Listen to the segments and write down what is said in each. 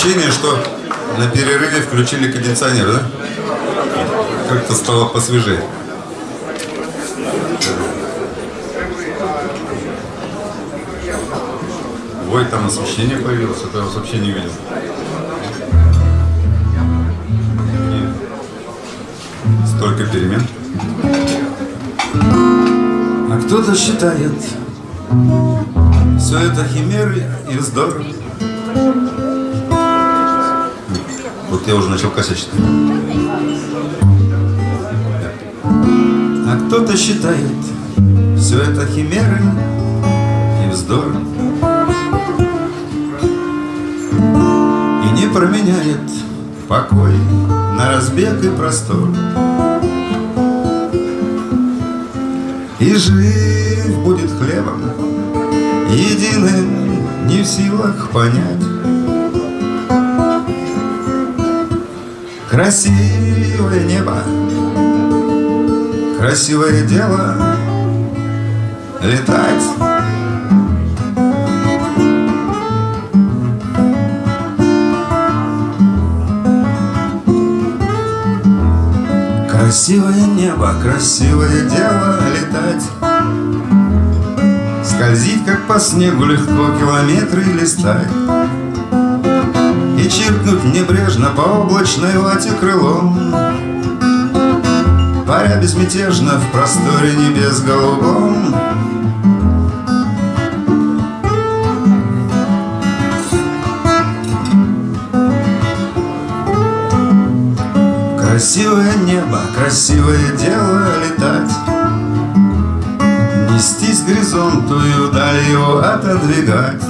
ощущение, что на перерыве включили кондиционер, да? Как-то стало посвежее. Ой, там освещение появилось, это я вас вообще не видел. Столько перемен. А кто-то считает, все это химеры и вздор. Я уже начал косячить. А кто-то считает, все это химеры и вздор. И не променяет покой на разбег и простор. И жив будет хлебом единым, не в силах понять. Красивое небо, красивое дело. Летать. Красивое небо, красивое дело. Летать. Скользить, как по снегу, легко километры листать чиркнуть небрежно по облачной вате крылом. Паря безмятежно в просторе небес голубом. Красивое небо, красивое дело летать. Нестись к горизонту и вдаль его отодвигать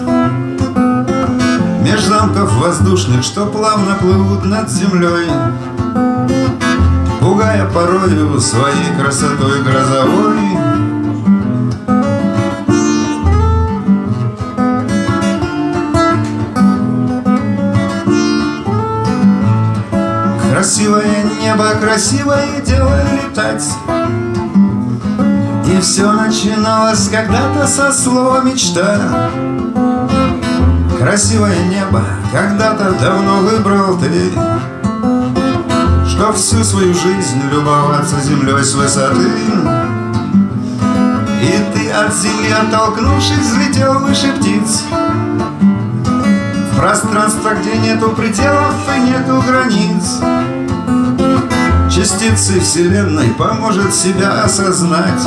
Меж замков воздушных, что плавно плывут над землей Пугая порою своей красотой грозовой. Красивое небо, красивое дело летать. И все начиналось когда-то со слова мечта Красивое небо когда-то давно выбрал ты. Что всю свою жизнь любоваться землей с высоты. И ты от земли оттолкнувшись взлетел выше птиц. Пространство, где нету пределов и нету границ. Частицы Вселенной поможет себя осознать.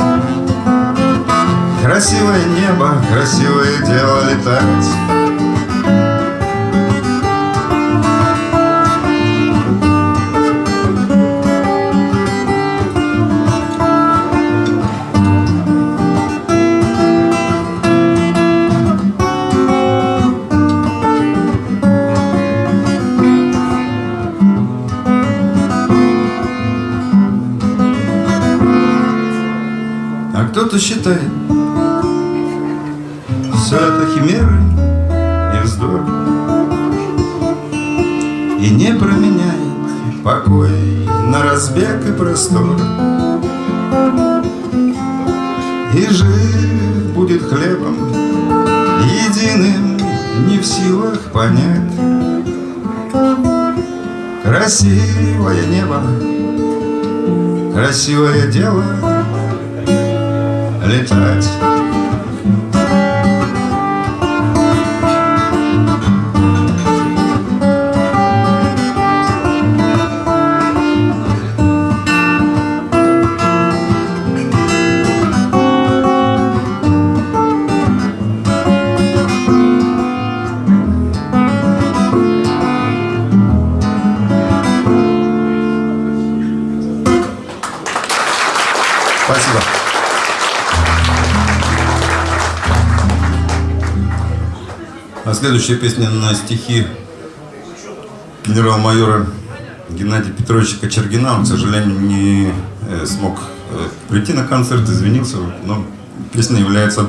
Красивое небо, красивое дело летать кто-то считает? Все это химеры и вздор. И не променяет покой На разбег и простор. И жив будет хлебом Единым не в силах понять. Красивое небо Красивое дело летать. Следующая песня на стихи генерал-майора Геннадия Петровича Кочергина. Он, к сожалению, не э, смог э, прийти на концерт, извинился, но песня является,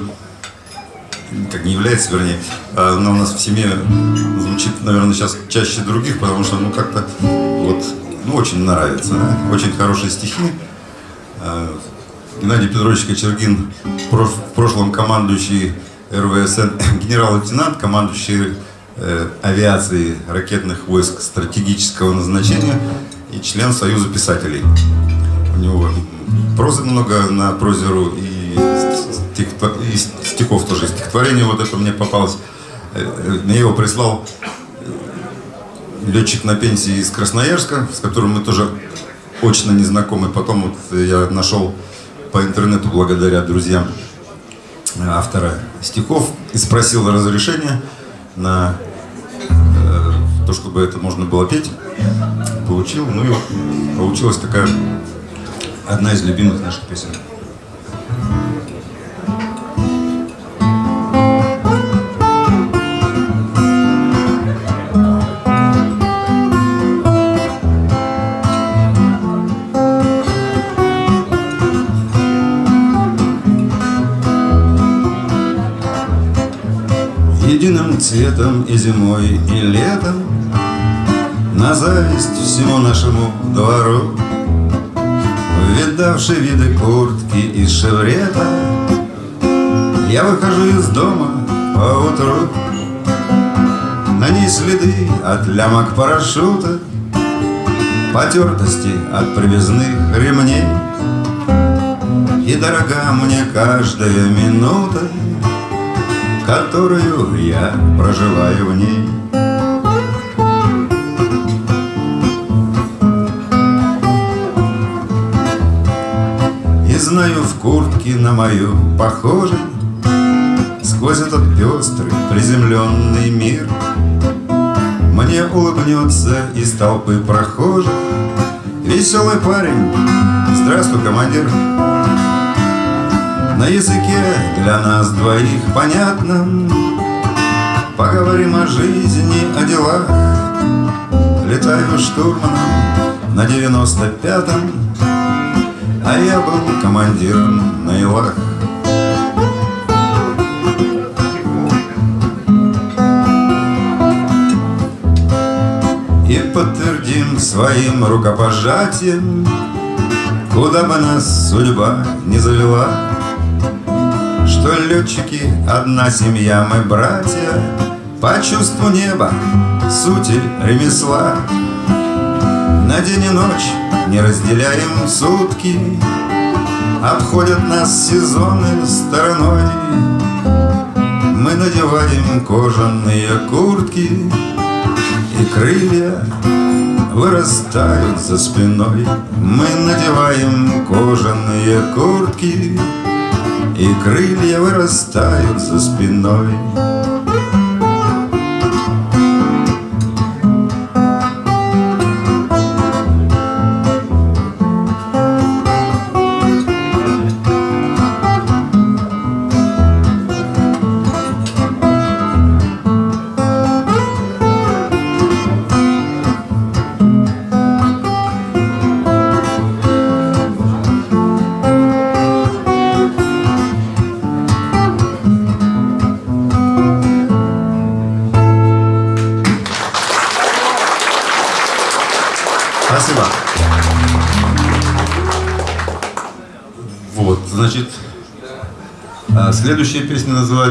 как не является, вернее, а она у нас в семье звучит, наверное, сейчас чаще других, потому что, ну, как-то вот, ну, очень нравится, очень хорошие стихи. А, Геннадий Петрович Кочергин, в прошлом командующий РВСН, генерал-лейтенант, командующий э, авиации ракетных войск стратегического назначения и член Союза писателей. У него прозы много на прозеру и, стихотвор... и стихов тоже. Стихотворение вот это мне попалось. Э, мне его прислал летчик на пенсии из Красноярска, с которым мы тоже очно не знакомы. Потом вот я нашел по интернету благодаря друзьям автора стихов и спросил разрешения на э, то, чтобы это можно было петь. Получил, ну и получилась такая одна из любимых наших песен. Цветом и зимой, и летом. На зависть всему нашему двору Видавший виды куртки и шеврета Я выхожу из дома по утру На ней следы от лямок парашюта Потертости от привязных ремней. И дорога мне каждая минута Которую я проживаю в ней. Знаю, в куртке на мою похожей Сквозь этот пестрый, приземленный мир Мне улыбнется из толпы прохожих Веселый парень, здравствуй, командир На языке для нас двоих понятном Поговорим о жизни, о делах. Летаю штурманом на девяносто пятом а я был командиром на Илах. И подтвердим своим рукопожатием Куда бы нас судьба не завела летчики одна семья, мы братья. По чувству неба, сути ремесла. На день и ночь не разделяем сутки. Обходят нас сезоны стороной. Мы надеваем кожаные куртки И крылья вырастают за спиной. Мы надеваем кожаные куртки И крылья вырастают за спиной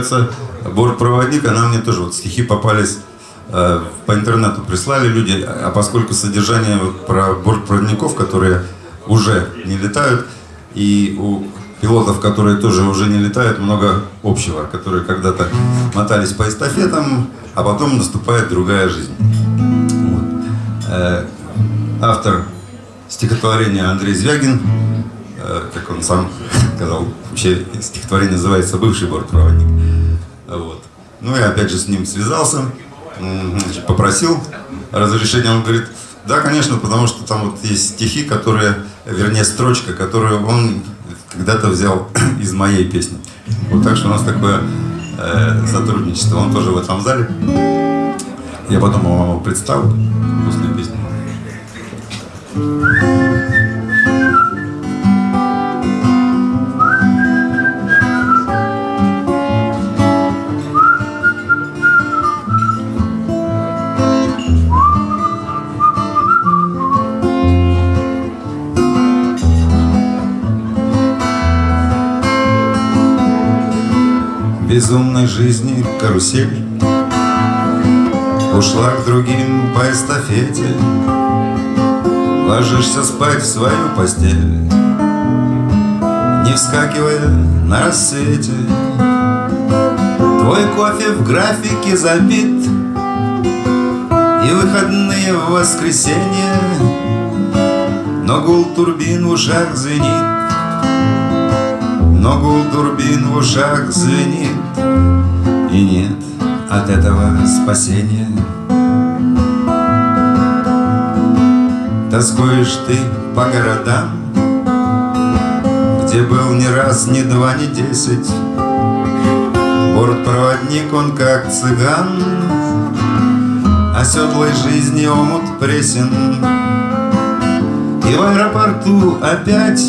называется «Бортпроводник». Она мне тоже, вот стихи попались э, по интернету, прислали люди. А поскольку содержание вот, про бортпроводников, которые уже не летают, и у пилотов, которые тоже уже не летают, много общего, которые когда-то мотались по эстафетам, а потом наступает другая жизнь. Вот. Э, автор стихотворения Андрей Звягин, э, как он сам сказал, вообще стихотворение называется «Бывший бортпроводник». Ну, я опять же с ним связался, значит, попросил разрешения, он говорит, да, конечно, потому что там вот есть стихи, которые, вернее, строчка, которую он когда-то взял из моей песни. Вот так что у нас такое э, сотрудничество. Он тоже в этом зале. Я потом его представлю после песни. Жизни карусель. Ушла к другим по эстафете Ложишься спать в свою постель Не вскакивая на рассвете. Твой кофе в графике забит И выходные в воскресенье Но гул турбин в ушах звенит Но гул турбин в ушах звенит И нет от этого спасения. Тоскуешь ты по городам Где был ни раз, ни два, ни десять. Бортпроводник он как цыган Оседлой жизни омут пресен. И в аэропорту опять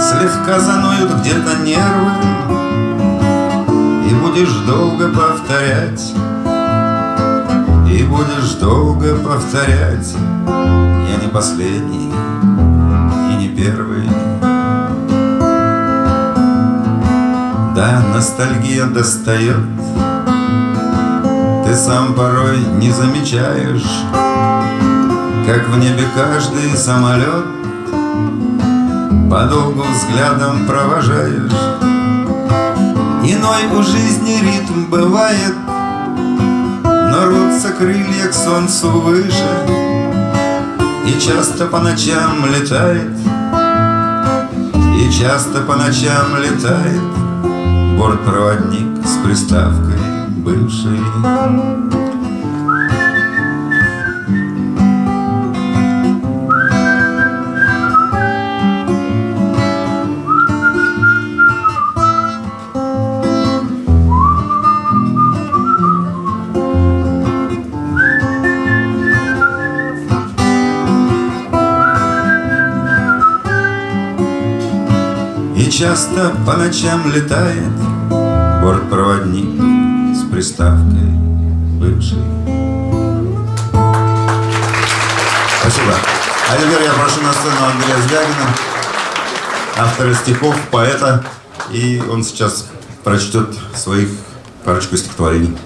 Слегка заноют где-то нервы будешь долго повторять И будешь долго повторять. Я не последний и не первый. Да, ностальгия достает. Ты сам порой не замечаешь Как в небе каждый самолет Подолгу взглядом провожаешь Иной у жизни ритм бывает. Но рвутся крылья к солнцу выше И часто по ночам летает И часто по ночам летает. Бортпроводник с приставкой бывший часто по ночам летает Бортпроводник с приставкой бывший Спасибо. А теперь я прошу на сцену Андрея Звягина, автора стихов, поэта, и он сейчас прочтет своих парочку стихотворений.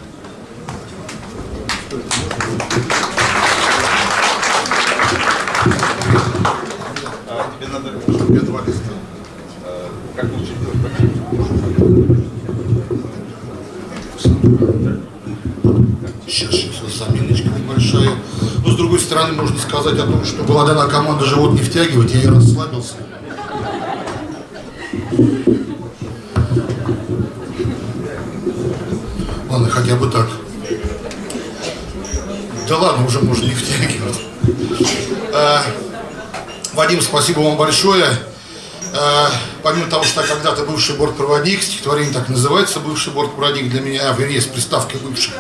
Сейчас, сейчас, заминочка небольшая. Но с другой стороны, можно сказать о том, что была дана команда живот не втягивать, я и расслабился. Ладно, хотя бы так. Да ладно, уже можно не втягивать. А, Вадим, спасибо вам большое. А, помимо того, что я когда-то бывший бортпроводник, стихотворение так называется, бывший бортпроводник для меня, а, вернее, с приставкой бывший.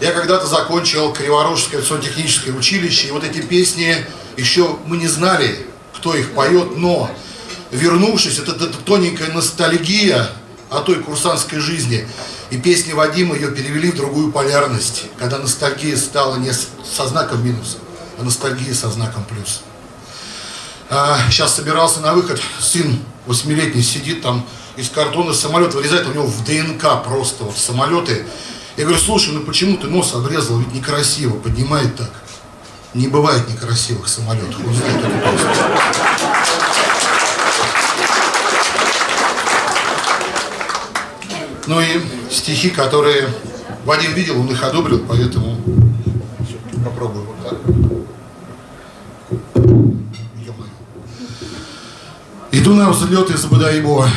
Я когда-то закончил Криворожское авиационно-техническое училище, и вот эти песни еще мы не знали, кто их поет, но вернувшись, это, это тоненькая ностальгия о той курсантской жизни. И песни Вадима ее перевели в другую полярность, когда ностальгия стала не со знаком минуса, а ностальгия со знаком плюс. А, сейчас собирался на выход, сын восьмилетний сидит там из картона самолет вырезает, у него в ДНК просто вот самолеты. Я говорю, слушай, ну почему ты нос обрезал, ведь некрасиво, поднимает так. Не бывает некрасивых самолетов, он знает. Ну и стихи, которые Вадим видел, он их одобрил, поэтому попробую вот так. Иду на взлет из Бадайбо.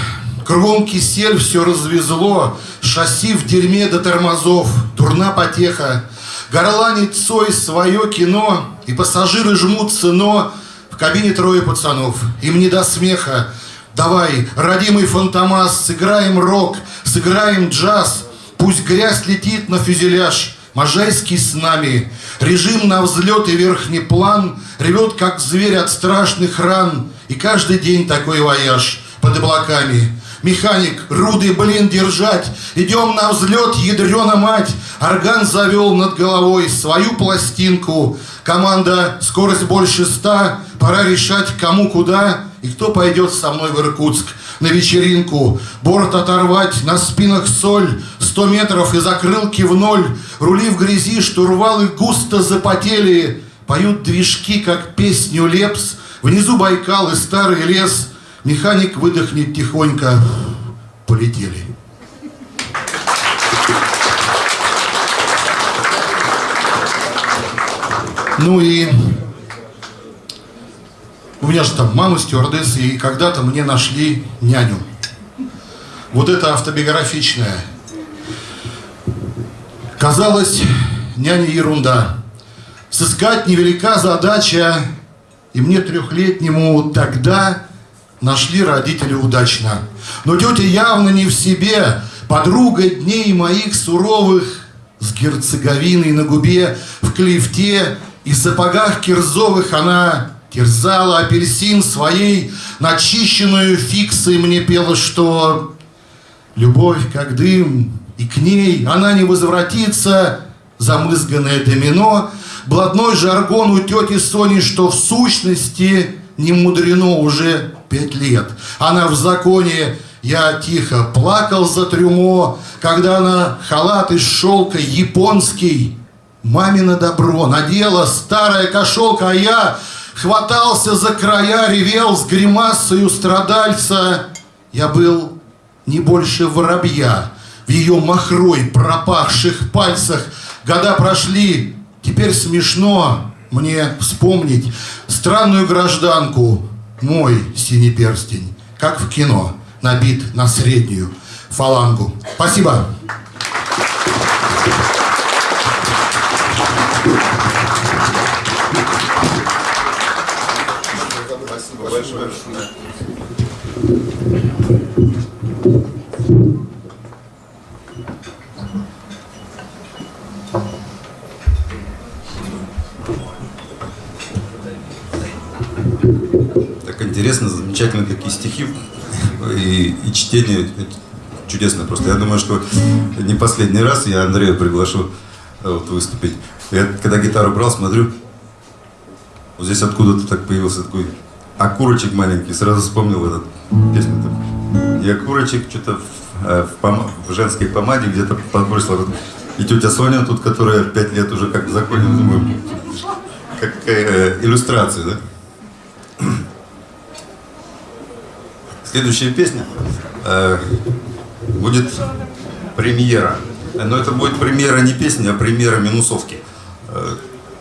Кругом кисель все развезло, шасси в дерьме до тормозов, дурна потеха. Горланит Цой свое кино, и пассажиры жмутся, но в кабине трое пацанов, им не до смеха. Давай, родимый фантомас, сыграем рок, сыграем джаз, пусть грязь летит на фюзеляж, Можайский с нами. Режим на взлет и верхний план Ревет, как зверь от страшных ран. И каждый день такой вояж под облаками. Механик, руды, блин, держать. Идем на взлет, ядрена мать. Орган завел над головой свою пластинку. Команда, скорость больше ста. Пора решать, кому куда. И кто пойдет со мной в Иркутск на вечеринку. Борт оторвать, на спинах соль. сто метров и закрылки в ноль. Рули в грязи, штурвалы густо запотели. Поют движки, как песню Лепс. Внизу Байкал и старый лес. Механик выдохнет тихонько. Полетели. Ну и у меня же там мама стюардесса, и когда-то мне нашли няню. Вот это автобиографичное. Казалось, няня ерунда. Сыскать невелика задача, и мне трехлетнему тогда нашли родители удачно. Но тетя явно не в себе, подруга дней моих суровых, с герцеговиной на губе, в клифте и сапогах кирзовых она терзала апельсин своей, начищенную фиксой. Мне пела, что любовь как дым, и к ней она не возвратится, замызганное домино, блатной жаргон у тети Сони, что в сущности не мудрено уже пять лет. Она в законе, я тихо плакал за трюмо, когда она халат из шелка японский, мамино добро надела старая кошелка, а я хватался за края, ревел с гримасою страдальца. Я был не больше воробья в ее махрой пропахших пальцах. Года прошли, теперь смешно мне вспомнить странную гражданку, мой синий перстень, как в кино, набит на среднюю фалангу. Спасибо. Интересно, замечательно, какие стихи и, и чтение чудесно просто. Я думаю, что не последний раз я Андрея приглашу э, вот, выступить. Я когда гитару брал, смотрю, вот здесь откуда-то так появился такой окурочек маленький, сразу вспомнил этот песню. Там. И окурочек что-то в, э, в, пом- в женской помаде где-то подбросила. И тетя Соня тут, которая пять лет уже как в законе, думаю, какая э, иллюстрация, да? Следующая песня э, будет премьера. Но это будет премьера не песни, а премьера минусовки. Э,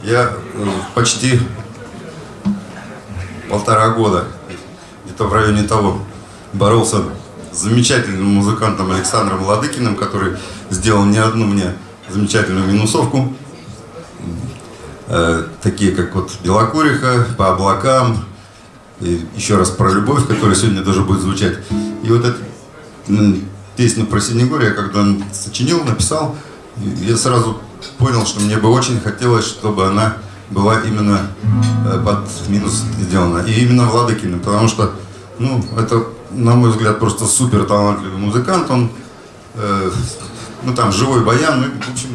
я э, почти полтора года, где-то в районе того, боролся с замечательным музыкантом Александром Ладыкиным, который сделал не одну мне замечательную минусовку. Э, такие как вот Белокуриха, по облакам, и еще раз про любовь, которая сегодня тоже будет звучать. И вот эту м, песню про Синегория, когда он сочинил, написал, я сразу понял, что мне бы очень хотелось, чтобы она была именно э, под минус сделана. И именно Владыкиным, потому что, ну, это, на мой взгляд, просто супер талантливый музыкант. Он, э, ну, там, живой баян, ну, в общем,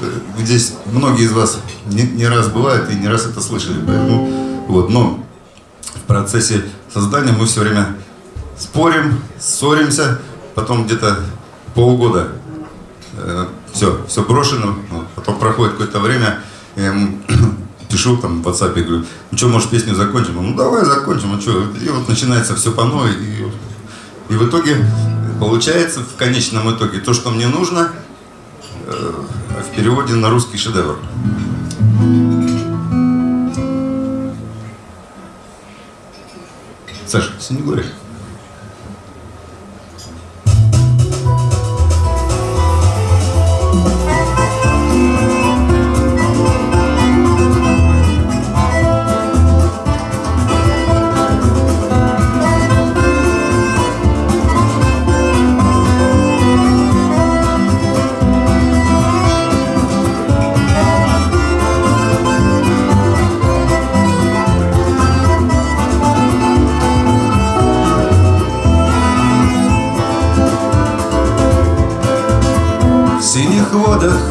э, здесь многие из вас не, не раз бывают и не раз это слышали. Поэтому, вот, но в процессе создания мы все время спорим, ссоримся, потом где-то полгода э, все, все брошено, вот, потом проходит какое-то время, я ему пишу там в WhatsApp, говорю, ну что, может песню закончим? Он, ну давай закончим, а что? И вот начинается все по новой, и, и в итоге получается в конечном итоге то, что мне нужно, э, в переводе на русский шедевр. Саша, Синегория. синих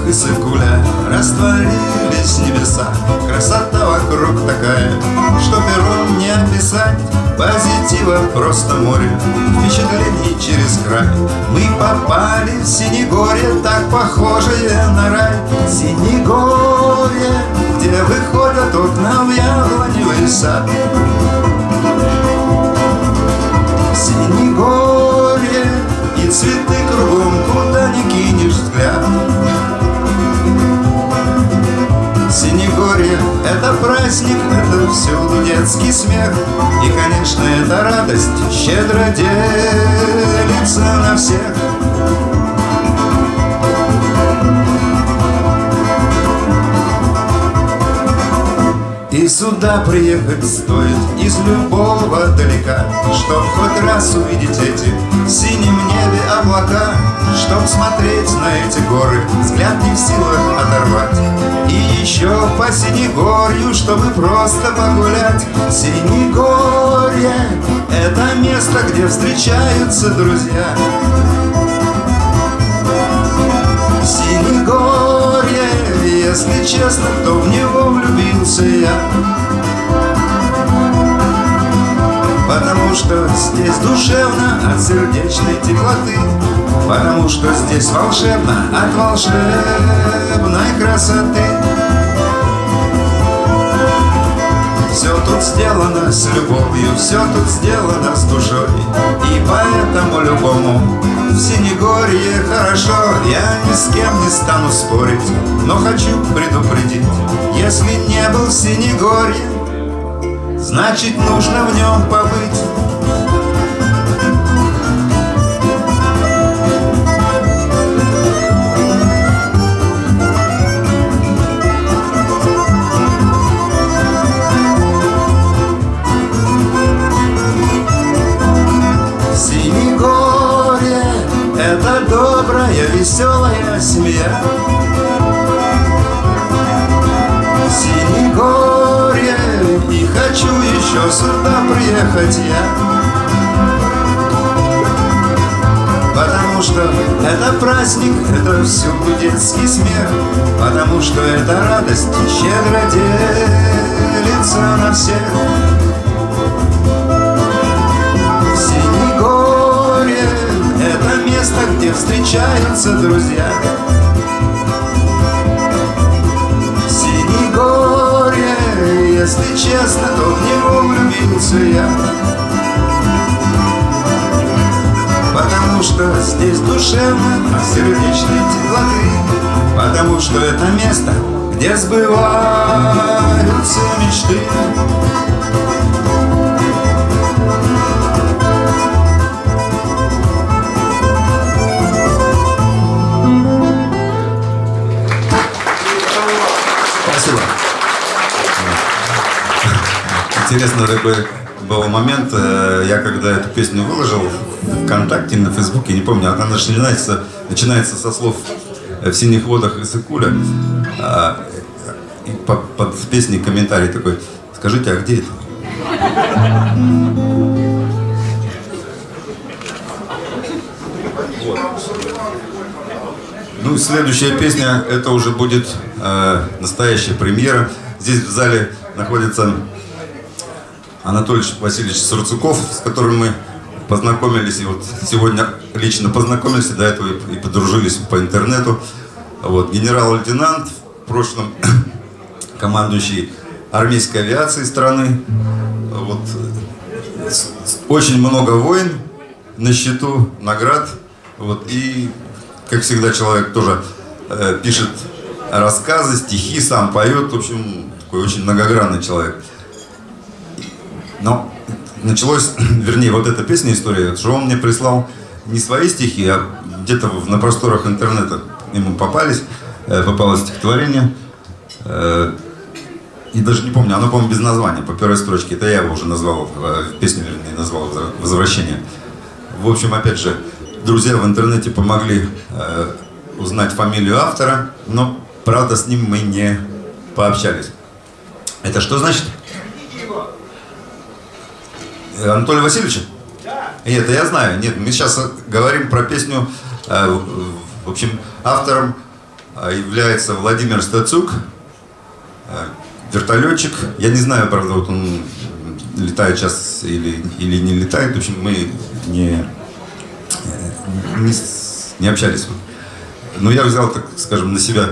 водах Иссык-Куля Растворились небеса Красота вокруг такая Что пером не описать. Позитива просто море Впечатлений через край. Мы попали в Синегорье Так похожее на рай. Синегорье Где выходят окна в яблоневый сад. Синегорье И цветы кругом, куда ни кинешь взгляд Синегорье — это праздник, это всюду детский смех. И, конечно, это радость щедро делится на всех. И сюда приехать стоит из любого далека Чтоб хоть раз увидеть эти небе облака Чтоб смотреть на эти горы, взгляд не в силах оторвать. И еще по Синегорью, чтобы просто погулять. Синегорье — это место, где встречаются друзья. Синегорье, если честно, то в него влюбился я Потому что здесь душевно от сердечной теплоты. Потому что здесь волшебно от волшебной красоты. Все тут сделано с любовью, все тут сделано с душой. И поэтому любому в Синегорье хорошо. Я ни с кем не стану спорить, но хочу предупредить. Если не был в Синегорье, значит нужно в нем побыть. Синегорье — это добрая, веселая семья хочу еще сюда приехать я. Потому что это праздник, это всюду детский смех. Потому что это радость щедро делится на всех Синегорье — это место, где встречаются друзья если честно, то в него влюбился я. Потому что здесь душевно от сердечной теплоты. Потому что это место, где сбываются мечты Интересно такой был момент, э, я когда эту песню выложил в ВКонтакте, на Фейсбуке, не помню, она начинается, начинается со слов «В синих водах Иссыкуля», а, и под, под песней комментарий такой, скажите, а где это? Ну, следующая песня, это уже будет э, настоящая премьера. Здесь в зале находится Анатолий Васильевич Сурцуков, с которым мы познакомились, и вот сегодня лично познакомились, до этого и, подружились по интернету. Вот, генерал-лейтенант, в прошлом командующий армейской авиацией страны. Вот, очень много войн на счету, наград. Вот, и, как всегда, человек тоже э, пишет рассказы, стихи, сам поет. В общем, такой очень многогранный человек. Но началось, вернее, вот эта песня, история, что он мне прислал не свои стихи, а где-то на просторах интернета ему попались, э, попалось стихотворение. Э, И даже не помню, оно, по-моему, без названия, по первой строчке. Это я его уже назвал, э, песню, вернее, назвал «Возра- «Возвращение». В общем, опять же, друзья в интернете помогли узнать фамилию автора, но, правда, с ним мы не пообщались. Это что значит? Э, Анатолия Васильевича? Да. Нет, это я знаю. Нет, мы сейчас говорим про песню, э, в- общем, автором является Владимир Стацук, вертолетчик. Я не знаю, правда, вот он летает сейчас или, или не летает. В общем, мы не, э, не, не общались. Но я взял, так скажем, на себя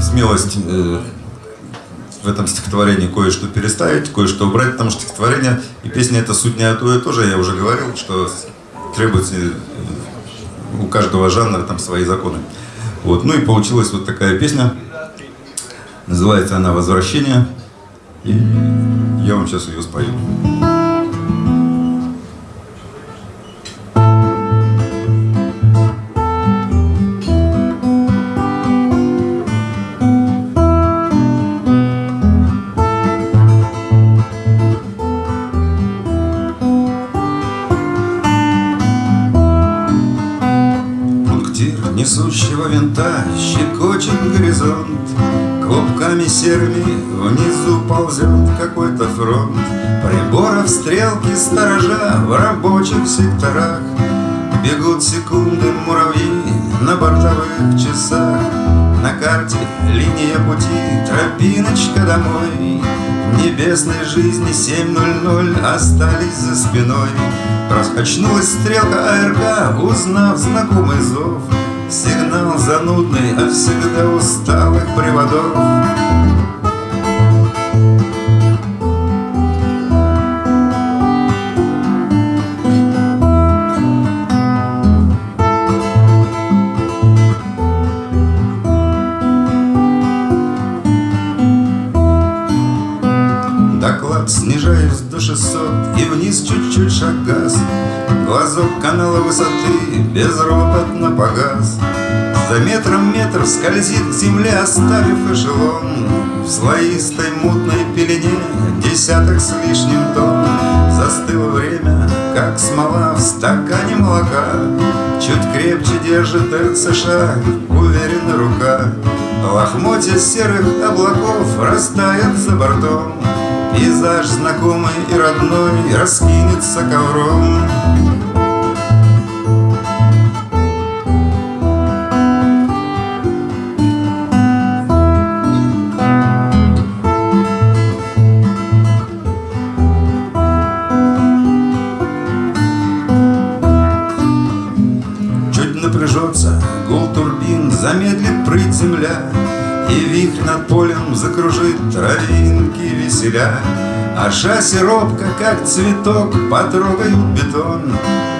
смелость э, в этом стихотворении кое-что переставить, кое-что убрать, потому что стихотворение и песня это суть не то и тоже. Я уже говорил, что требуется э, у каждого жанра там свои законы. Вот. Ну и получилась вот такая песня. Называется она «Возвращение». И я вам сейчас ее спою. Серыми внизу ползет какой-то фронт. Приборов стрелки сторожа в рабочих секторах. Бегут секунды муравьи на бортовых часах. На карте линия пути, тропиночка домой. Небесной жизни 7.00 остались за спиной. Раскачнулась стрелка АРК, узнав знакомый зов Сигнал занудный от всегда усталых приводов. Доклад снижаюсь чуть-чуть шаг газ Глазок канала высоты безропотно погас. За метром метр скользит к земле, оставив эшелон. В слоистой мутной пелене десяток с лишним тонн. Застыло время, как смола в стакане молока. Чуть крепче держит РЦШ, уверена рука. Лохмотья серых облаков растает за бортом Пейзаж знакомый и родной раскинется ковром. Замедлит прыть земля, И вихрь над полем закружит травинки веселя. А шасси робко, как цветок, потрогают бетон.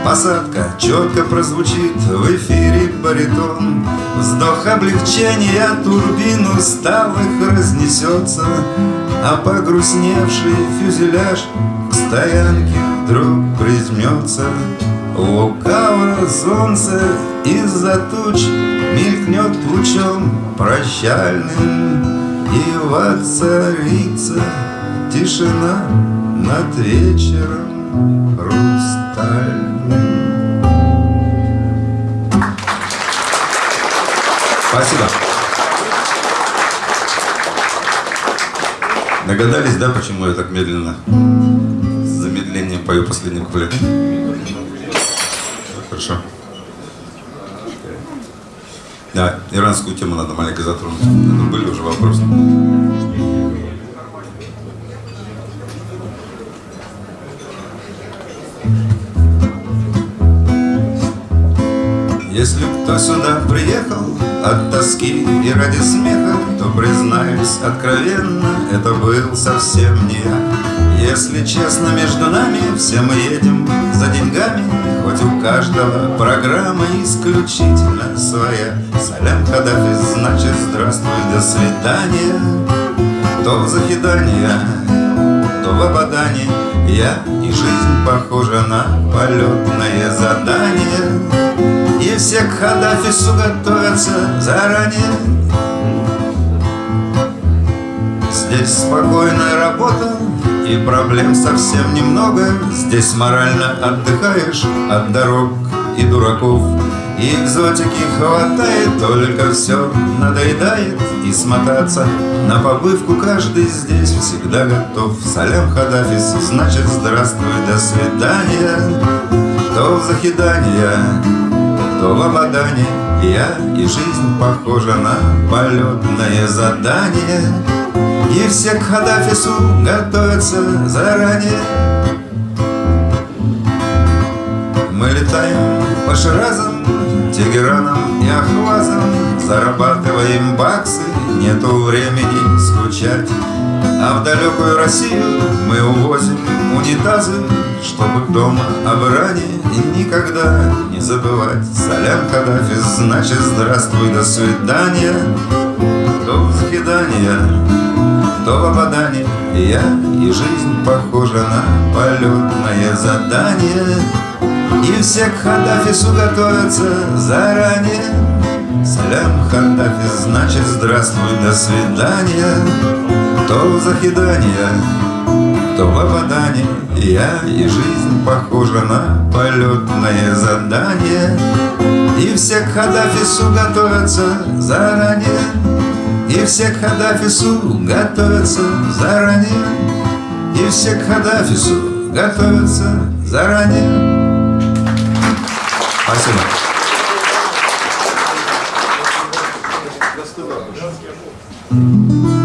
Посадка четко прозвучит в эфире баритон. Вздох облегчения турбин усталых разнесется, А погрустневший фюзеляж к стоянке вдруг призмется. Лукаво солнце из-за туч Мелькнет лучом прощальным И воцарится тишина Над вечером хрустальным Спасибо. Догадались, да, почему я так медленно с замедлением пою последний куплет? Хорошо. Да, иранскую тему надо маленько затронуть. Это были уже вопросы. Если кто сюда приехал от тоски и ради смеха, То, признаюсь откровенно, это был совсем не я. Если честно, между нами все мы едем за деньгами, Хоть у каждого программа исключительно своя. Салям Каддафи значит здравствуй, до свидания. То в захидание, то в ободание Я и жизнь похожа на полетное задание и все к Хадафису готовятся заранее. Здесь спокойная работа и проблем совсем немного. Здесь морально отдыхаешь от дорог и дураков. И экзотики хватает, только все надоедает. И смотаться на побывку каждый здесь всегда готов. Салям Хадафис, значит здравствуй, до свидания. То в захидание то в я И жизнь похожа на полетное задание. И все к Хадафису готовятся заранее. Мы летаем по Ширазам, Тегеранам и Ахвазам Зарабатываем баксы, нету времени скучать А в далекую Россию мы увозим унитазы Чтобы дома об Иране никогда не забывать. Салям Каддафи, значит здравствуй, до свидания. До взъедания, то в Абадане Я и жизнь похожа на полетное задание. И все к Хадафису готовятся заранее. Салям Хадафис, значит здравствуй, до свидания То захидание, то в опадание Я и жизнь похожа на полетное задание. И все к Хадафису готовятся заранее. И все к Хадафису готовятся заранее. И все к Хадафису готовятся заранее. Спасибо. Почекай.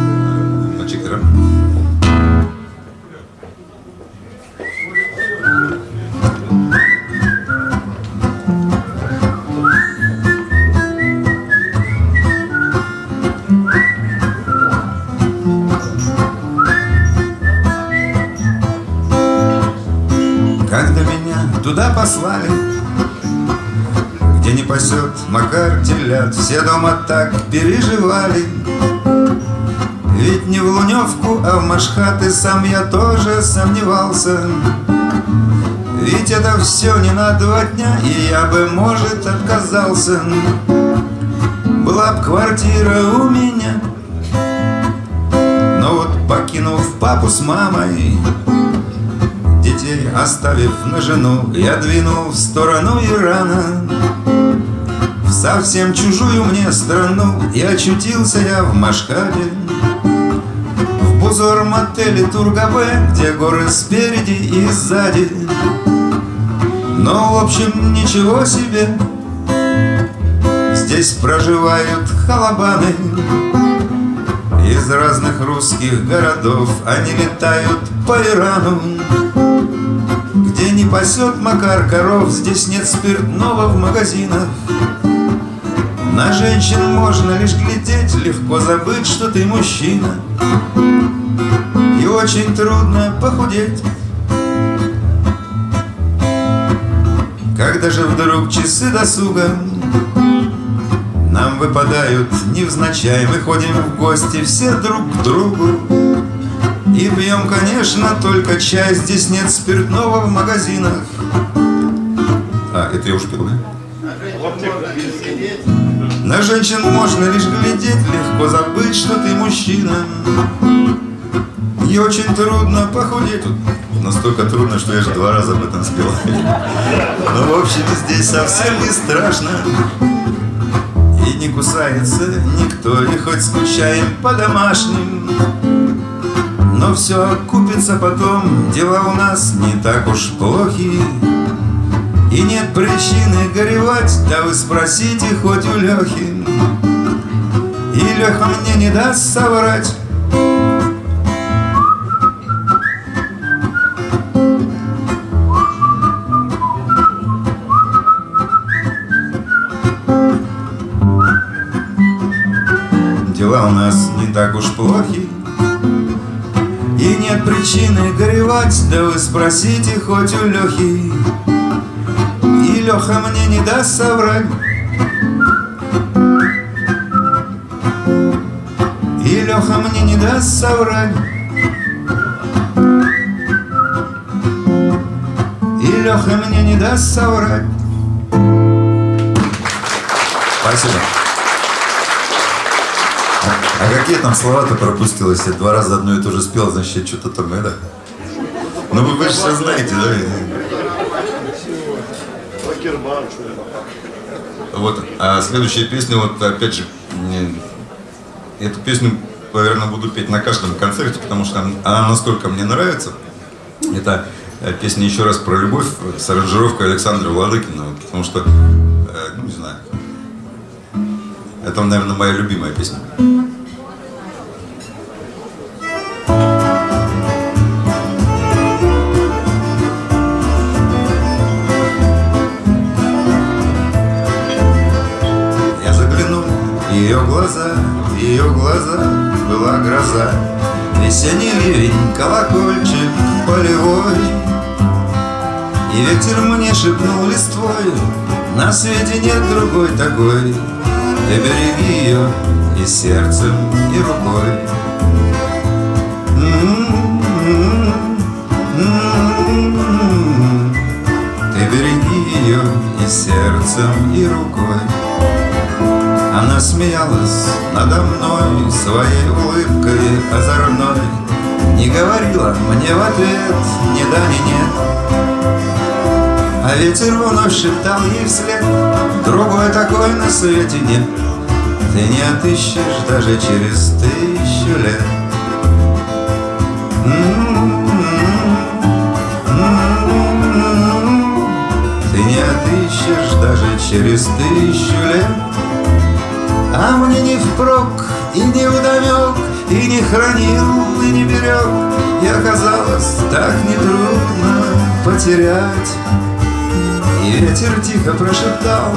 Дома так переживали. Ведь не в Луневку, а в Машхат И сам я тоже сомневался. Ведь это все не на два дня И я бы, может, отказался. Была б квартира у меня Но вот покинув папу с мамой Детей оставив на жену Я двинул в сторону Ирана совсем чужую мне страну И очутился я в Машкаде В Бузором отеле Тургабе Где горы спереди и сзади. Но в общем ничего себе. Здесь проживают халабаны. Из разных русских городов Они летают по Ирану. Где не пасет Макар коров Здесь нет спиртного в магазинах на женщин можно лишь глядеть, легко забыть, что ты мужчина. И очень трудно похудеть. Когда же вдруг часы досуга Нам выпадают невзначай. Мы ходим в гости все друг к другу И пьем, конечно, только чай. Здесь нет спиртного в магазинах. А, это я уж пил, да? На женщин можно лишь глядеть, легко забыть, что ты мужчина. И очень трудно похудеть. Тут настолько трудно, что я же два раза об этом спел. Но в общем здесь совсем не страшно. И не кусается никто, и хоть скучаем по домашним. Но все купится потом, дела у нас не так уж плохи. И нет причины горевать, да вы спросите хоть у Лехи И Леха мне не даст соврать. Дела у нас не так уж плохи. И нет причины горевать, да вы спросите хоть у Лехи Леха мне не даст соврать И Леха мне не даст соврать И Леха мне не даст соврать Спасибо. А какие там слова ты пропустил, если два раза одно и то же спел, значит, что-то там это... Ну вы, вы же все знаете, да? Вот, а следующая песня, вот опять же, эту песню, наверное, буду петь на каждом концерте, потому что она настолько мне нравится. Это э, песня еще раз про любовь с аранжировкой Александра Владыкина, потому что, э, ну не знаю, Это, наверное, моя любимая песня. Мне шепнул листвой. На свете нет другой такой. Ты береги ее и сердцем, и рукой. Ты береги ее и сердцем, и рукой. Она смеялась надо мной Своей улыбкой озорной. Не говорила мне в ответ ни да, ни нет А ветер вновь шептал ей вслед Другой такой на свете нет. Ты не отыщешь даже через тысячу лет. Ты не отыщешь даже через тысячу лет. А мне не впрок и не вдомек И не хранил, и не берег И оказалось так нетрудно потерять И ветер тихо прошептал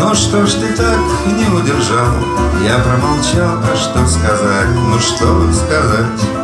Ну что ж ты так не удержал? Я промолчал, а что сказать, ну что сказать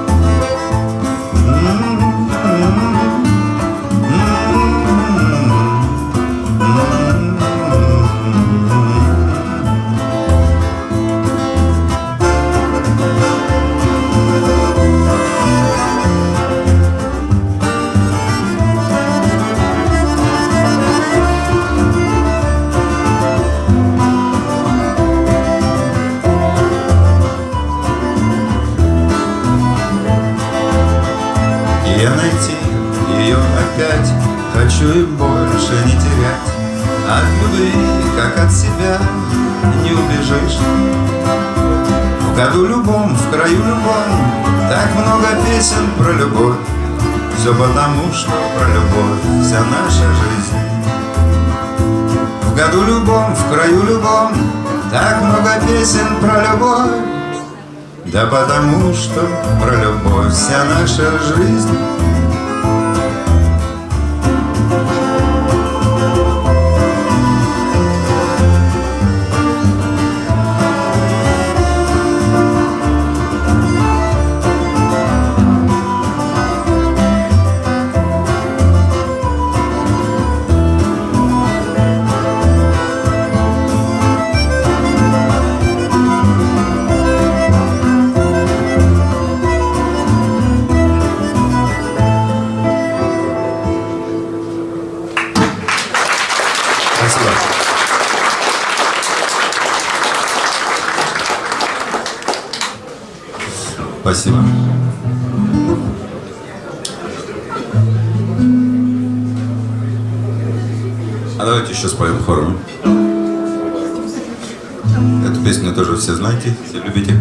про любовь. Все потому, что про любовь вся наша жизнь. В году любом, в краю любом Так много песен про любовь. Да потому что про любовь вся наша жизнь Спасибо. А давайте еще споем хором. Эту песню тоже все знаете, все любите.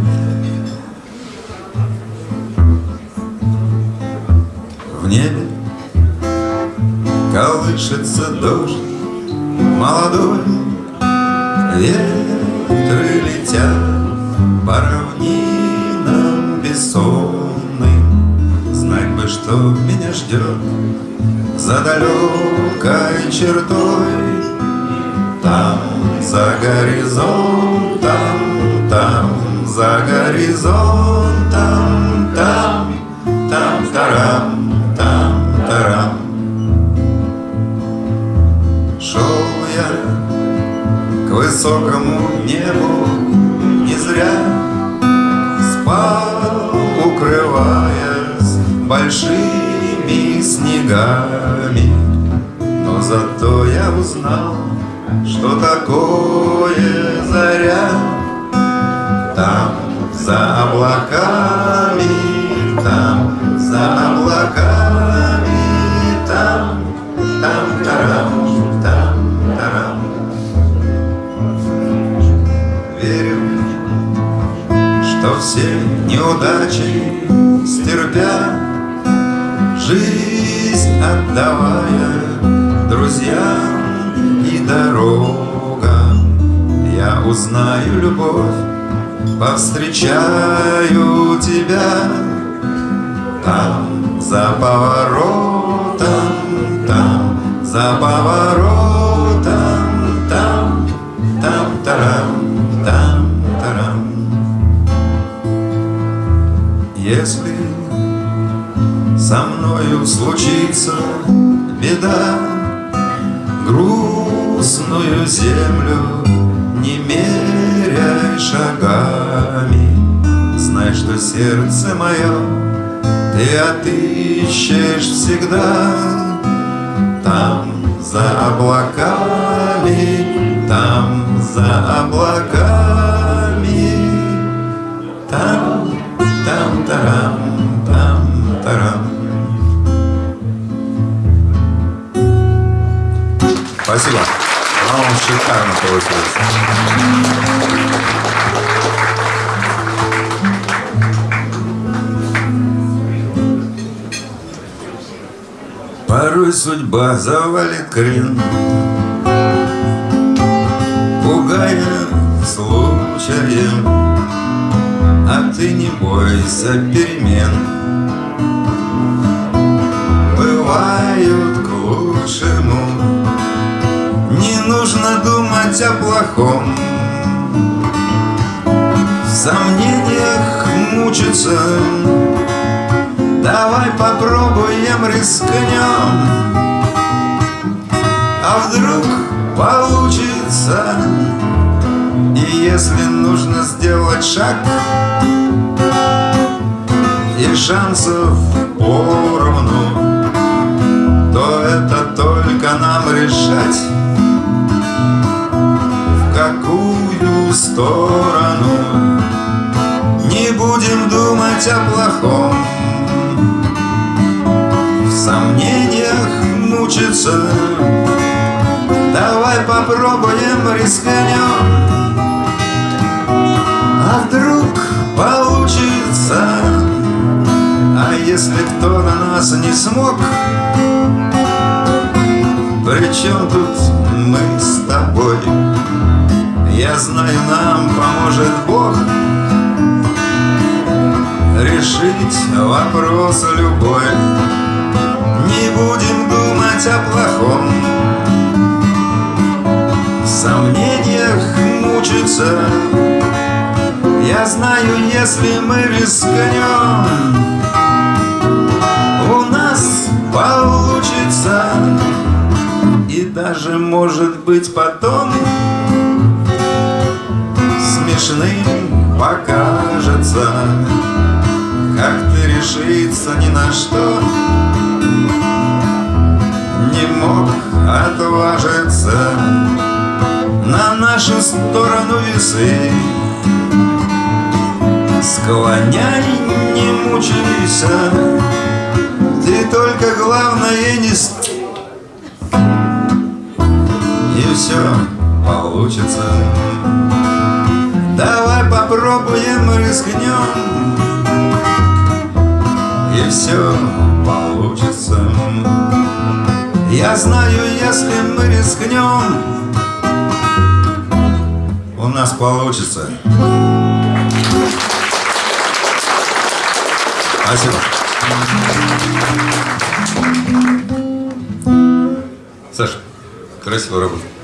Грустную землю не меряй шагами, знай, что сердце мое ты отыщешь всегда там за облаками, там за облаками, там, там, тарам, там, тарам. Спасибо. Шикарно получилось. Порой судьба завалит крен, Пугая случаем, А ты не бойся перемен. Бывают к лучшему, нужно думать о плохом, В сомнениях мучиться. Давай попробуем, рискнем. А вдруг получится? И если нужно сделать шаг И шансов поровну То это только нам решать Какую сторону. Не будем думать о плохом. В сомнениях мучиться. Давай попробуем, рискнем. А вдруг получится? А если кто на нас не смог? Причем тут мы с тобой Я знаю, нам поможет Бог решить вопрос любой. Не будем думать о плохом, в сомнениях мучиться. Я знаю, если мы рискнем, у нас получится. И даже, может быть, потом смешным покажется. Как ты решиться ни на что. Не мог отважиться На нашу сторону весы. Склоняй, не мучайся Ты только главное не с... И все получится попробуем, рискнем и все получится. Я знаю, если мы рискнем, у нас получится. Спасибо. Саша, красиво работа.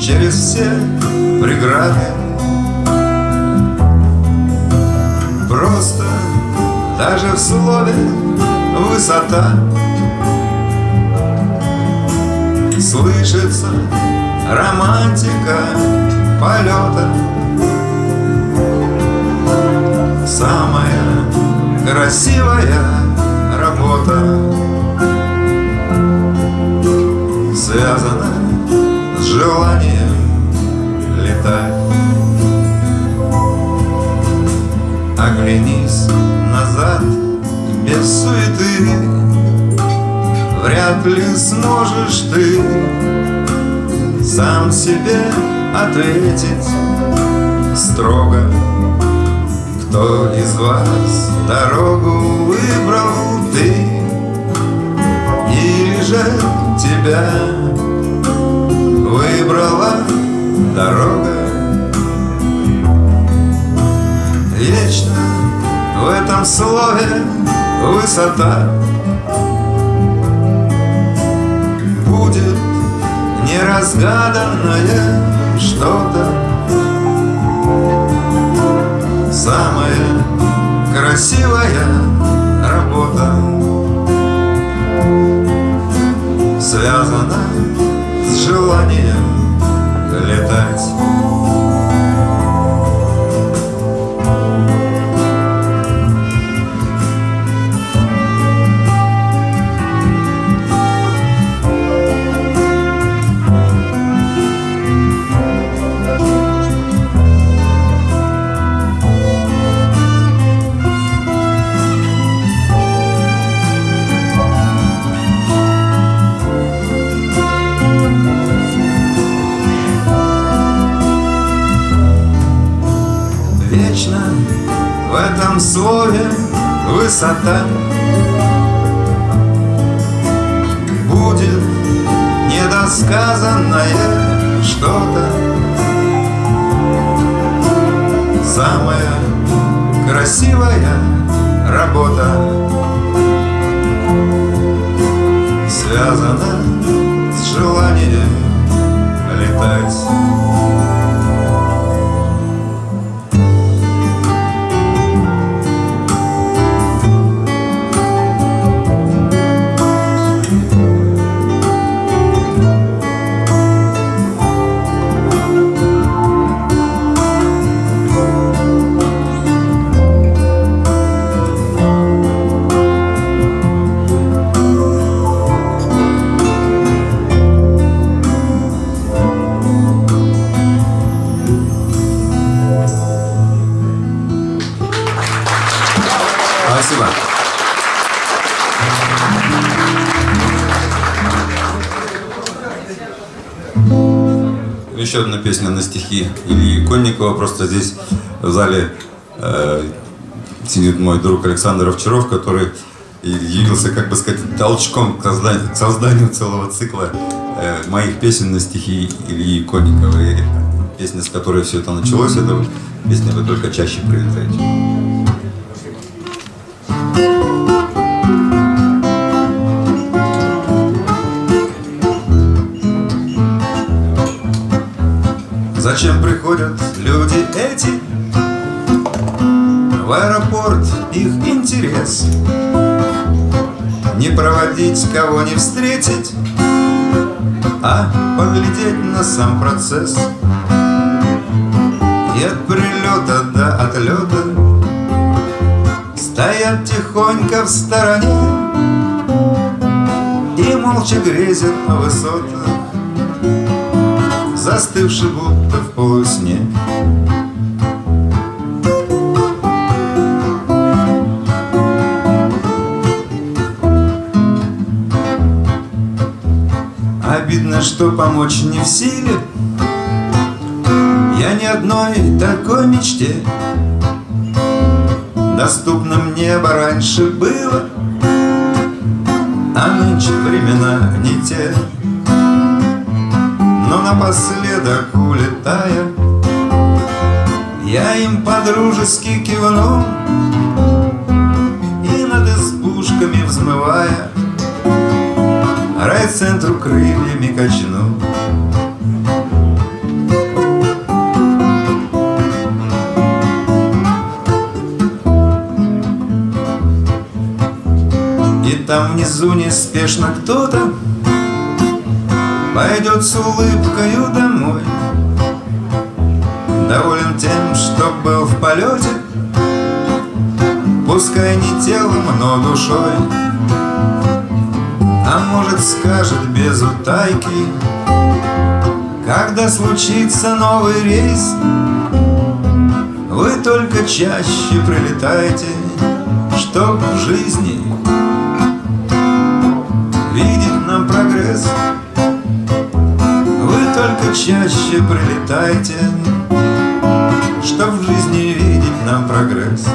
Через все преграды. Просто даже в слове высота Слышится романтика полета. Самая красивая работа связана желанием летать. Оглянись назад без суеты. Вряд ли сможешь ты Сам себе ответить строго. Кто из вас дорогу выбрал ты Или же тебя выбрала дорога. Вечно в этом слове высота. Будет неразгаданное что-то. Самая красивая работа. Связана с желанием летать слове высота. Будет недосказанное что-то. Самая красивая работа Связана с желанием летать Еще одна песня на стихи Ильи Конникова. Просто здесь в зале э, сидит мой друг Александр Овчаров, который явился, как бы сказать, толчком к созданию, к созданию целого цикла э, моих песен на стихи Ильи Конникова. И песня, с которой все это началось, это песня «Вы только чаще прилетаете». Зачем приходят люди эти? В аэропорт их интерес. Не проводить, кого не встретить А поглядеть на сам процесс. И от прилета до отлета Стоят тихонько в стороне И молча грезят на высотах Застывший будто в полусне. Обидно, что помочь не в силе. Я ни одной такой мечте. Доступно мне бы раньше было А нынче времена не те но напоследок улетая Я им подружески кивну И над избушками взмывая Райцентру крыльями качну там внизу неспешно кто-то Пойдет с улыбкою домой. Доволен тем, что был в полете. Пускай не телом, но душой. А может скажет без утайки Когда случится новый рейс. Вы только чаще прилетайте Чтоб в жизни Чаще прилетайте Чтоб в жизни видеть нам прогресс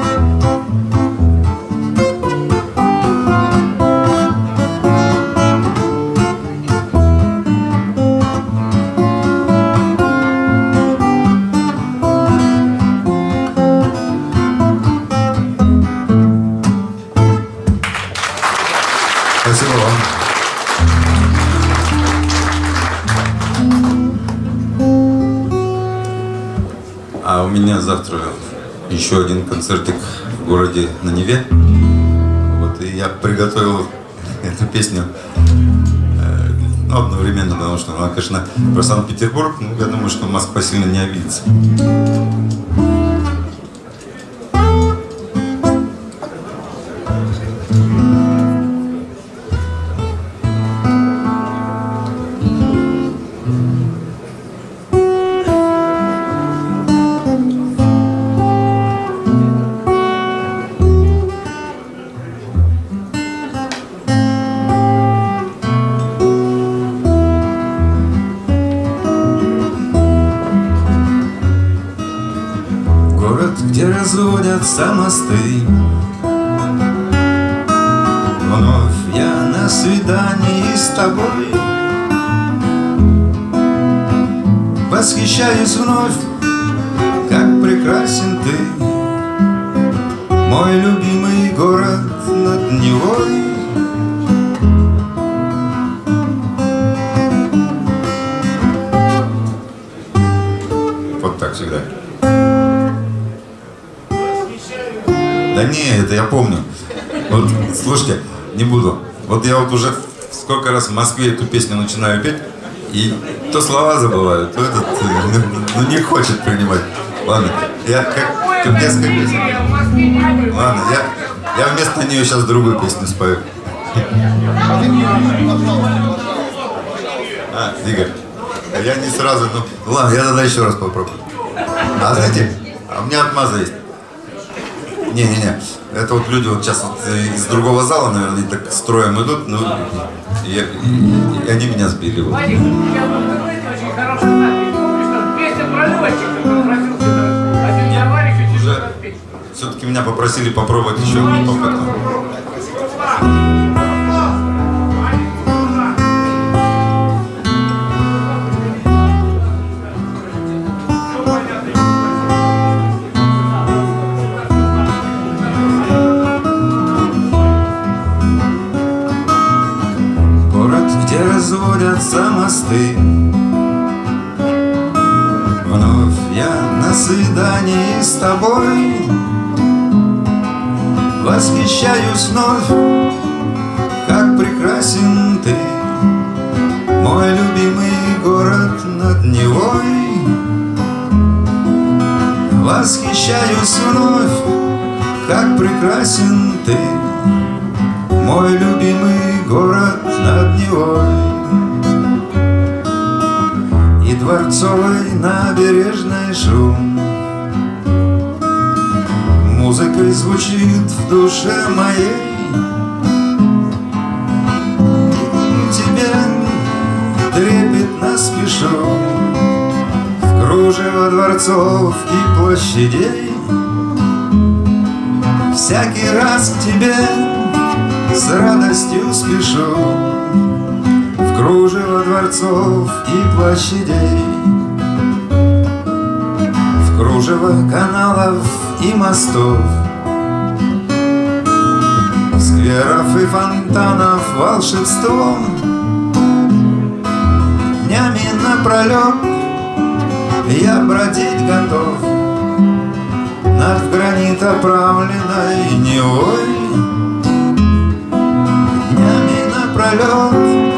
еще один концертик в городе на Неве. Вот, и я приготовил эту песню э, ну, одновременно, потому что она, конечно, про Санкт-Петербург, ну, я думаю, что Москва сильно не обидится. Разводятся в Москве эту песню начинаю петь, и то слова забываю, то этот, э, ну не хочет принимать. Ладно, я как, как детская песня. Ладно, я, я вместо нее сейчас другую песню спою. А, Игорь, я не сразу, ну, ладно, я тогда еще раз попробую. А знаете, а у меня отмаза есть. Не-не-не, это вот люди вот сейчас вот из другого зала, наверное, они так строем идут, ну, и, и- и они меня сбили. Вот. Все-таки меня попросили попробовать еще попытку. Разводятся мосты. Вновь я на свидании с тобой. Восхищаюсь вновь, как прекрасен ты Мой любимый город над Невой. Восхищаюсь вновь, как прекрасен ты мой любимый город над Невой дворцовой набережной шум. Музыкой звучит в душе моей. Тебе трепетно спешу В кружево дворцов и площадей. Всякий раз к тебе с радостью спешу В кружево дворцов и площадей. В кружево каналов и мостов. Скверов и фонтанов волшебством. Днями напролет я бродить готов. Над гранит оправленной Невой. Полет Я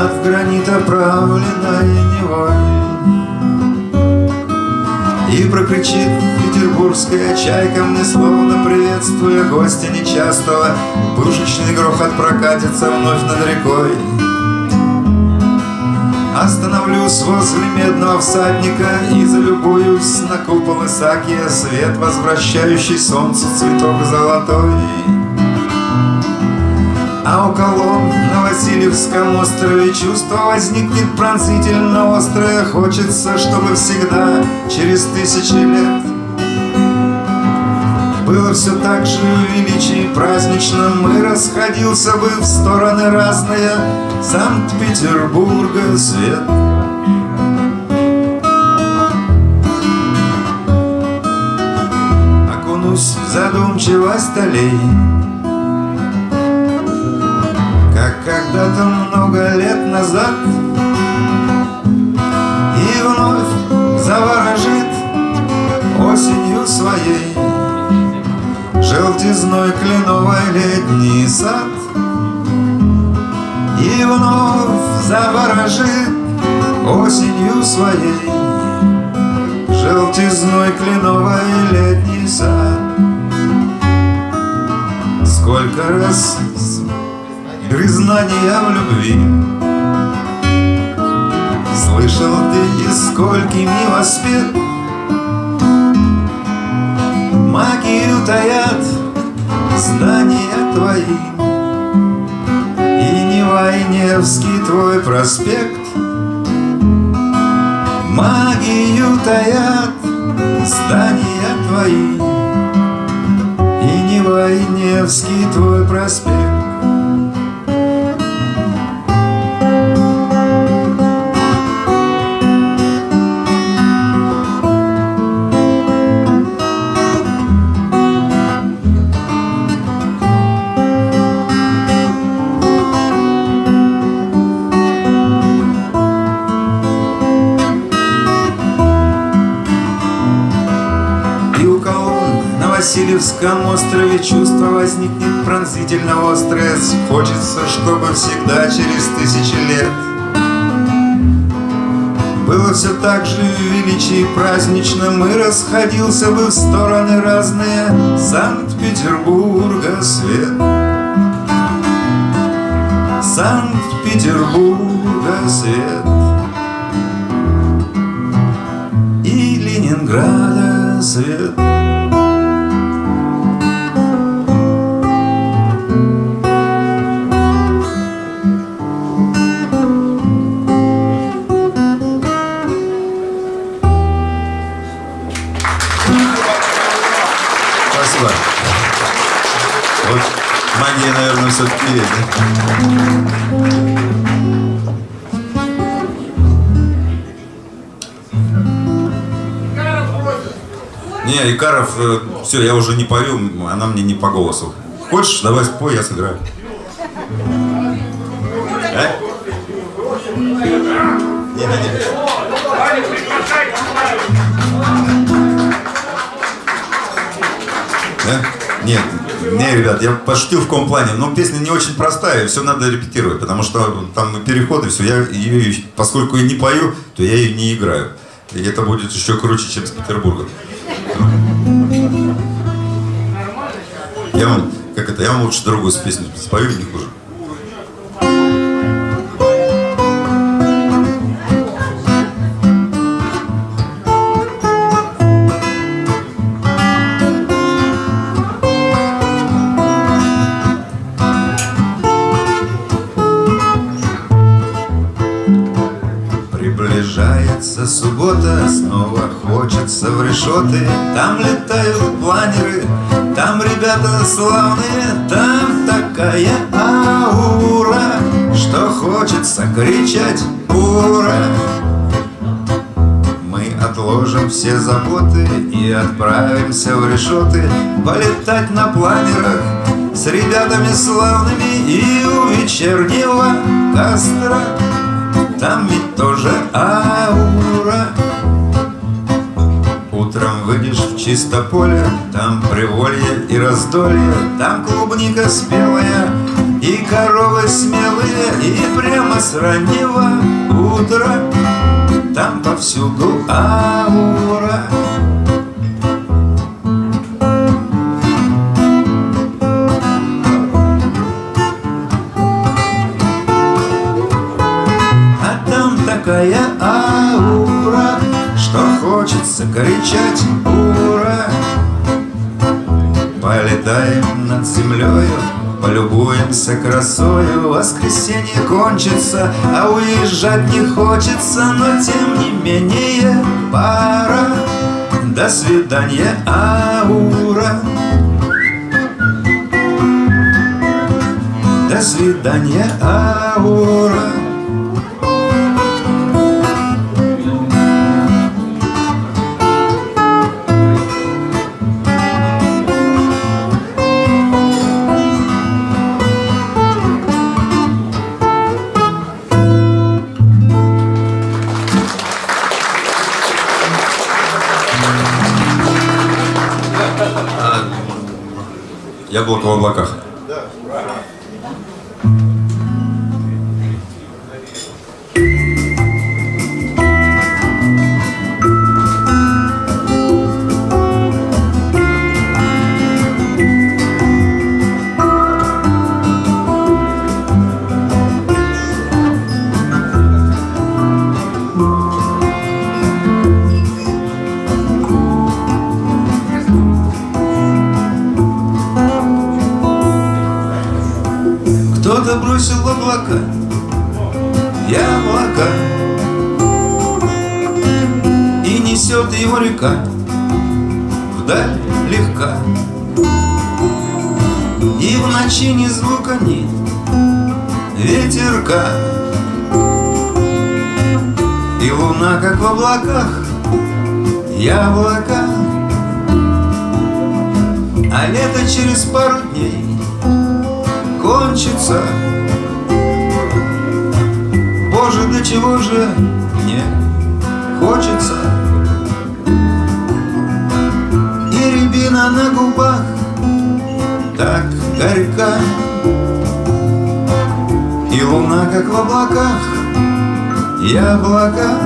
Над гранит оправленной Невой И прокричит петербургская чайка Мне словно приветствуя гостя нечастого. Пушечный грохот прокатится вновь над рекой. Остановлюсь возле медного всадника И залюбуюсь на купол Исаакия. Свет, возвращающий солнцу цветок золотой А у колонн на Васильевском острове Чувство возникнет пронзительно острое Хочется, чтобы всегда, через тысячи лет. Было все так же в величии праздничном Мы расходился бы в стороны разные. Санкт-Петербурга свет. Окунусь в задумчивость аллей когда-то много лет назад. И вновь заворожит осенью своей Желтизной кленовой летний сад. И вновь заворожит осенью своей Желтизной кленовой летний сад. Сколько раз признания в любви. Слышал ты и сколькими воспет Магию таят здания твои. И Нева и Невский твой проспект. Магию таят здания твои. И Нева и Невский твой проспект Васильевском острове Чувство возникнет пронзительно острое Хочется, чтобы всегда через тысячи лет Было все так же в величии праздничном. И расходился бы в стороны разные. Санкт-Петербурга свет. Санкт-Петербурга свет. И Ленинграда свет все-таки есть. Не, Икаров, все, я уже не пою, она мне не по голосу. Хочешь, давай спой, я сыграю. А? Не-не-не. Ваня, приглашай, Да? Нет, не, ребят, я пошутил в каком плане. Но песня не очень простая, все надо репетировать, потому что там переходы, все. Я ее, поскольку я не пою, то я ее не играю. И это будет еще круче, чем с Петербургом. Я вам, как это, я вам лучше другую песню спою, не хуже. Решеты Там летают планеры, там ребята славные Там такая аура, что хочется кричать «Ура!» Мы отложим все заботы и отправимся в решеты Полетать на планерах с ребятами славными И у вечернего костра. Там ведь тоже аура чисто поле, там приволье и раздолье, там клубника спелая и коровы смелые, и прямо с раннего утра там повсюду аура. А там такая аура, что хочется кричать Полетаем над землею, полюбуемся красою. Воскресенье кончится, а уезжать не хочется Но тем не менее пора. До свидания, аура. До свидания, аура Яблоко в облаках. Яблоко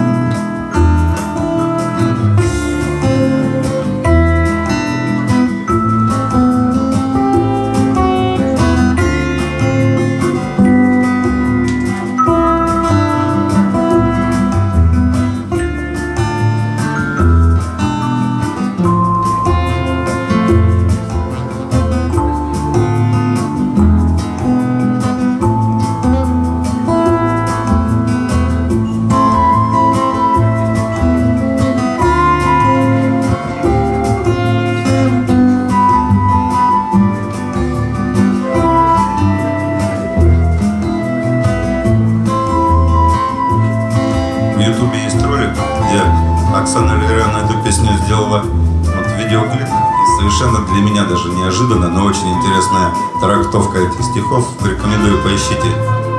трактовка этих стихов. Рекомендую, поищите.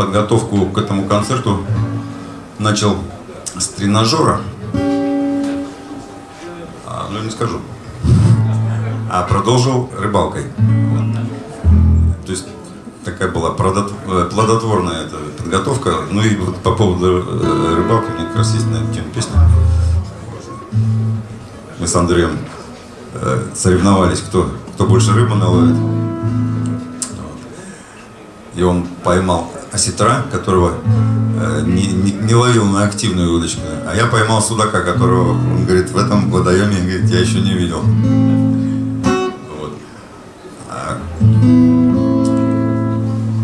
Подготовку к этому концерту начал с тренажера. А, ну, не скажу. А продолжил рыбалкой. То есть такая была э, плодотворная эта подготовка. Ну и вот по поводу э, рыбалки у меня как раз есть на эту тему песня. Мы с Андреем э, соревновались, кто, кто больше рыбы наловит. И он поймал осетра, которого э, не, не- не ловил на активную удочку. А я поймал судака, которого, он говорит, в этом водоеме говорит, я еще не видел. Вот. А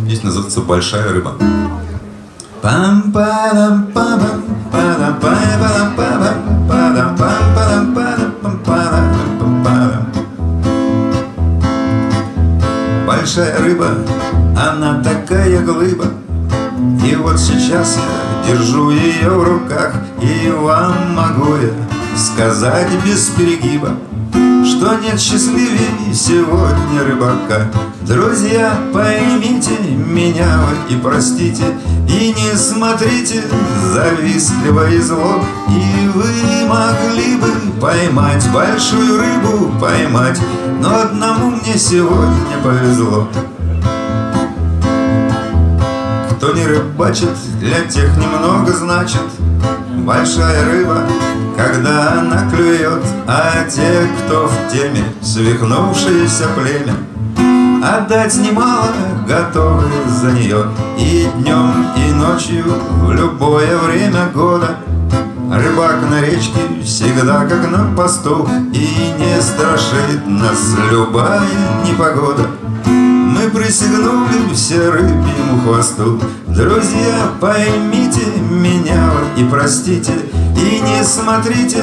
Песня называется «Большая рыба». пам падам пам падам падам падам падам пам падам падам падам падам Большая рыба, она такая глыба. И вот сейчас я держу ее в руках И вам могу я сказать без перегиба Что нет счастливее сегодня рыбака. Друзья, поймите меня вы и простите И не смотрите завистливо и зло. И вы могли бы поймать большую рыбу, поймать Но одному мне сегодня повезло кто не рыбачит, для тех немного значит. Большая рыба, когда она клюет А те, кто в теме, свихнувшееся племя Отдать немало готовы за нее. И днем, и ночью, в любое время года Рыбак на речке всегда как на посту. И не страшит нас любая непогода мы присягнули все рыбьему хвосту. Друзья, поймите меня и простите И не смотрите